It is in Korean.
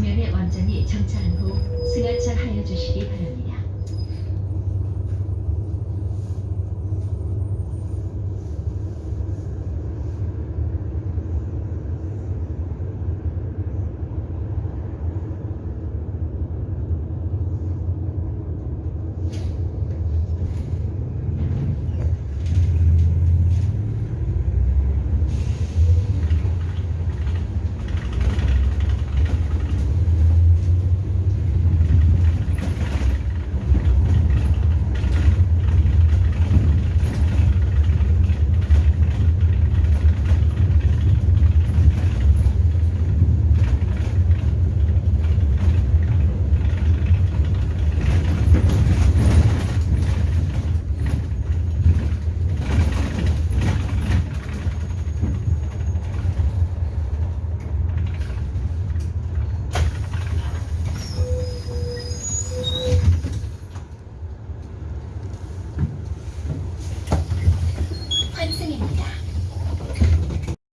지면에 완전히 정찰한 후 승하차하여 주시기 바랍니다.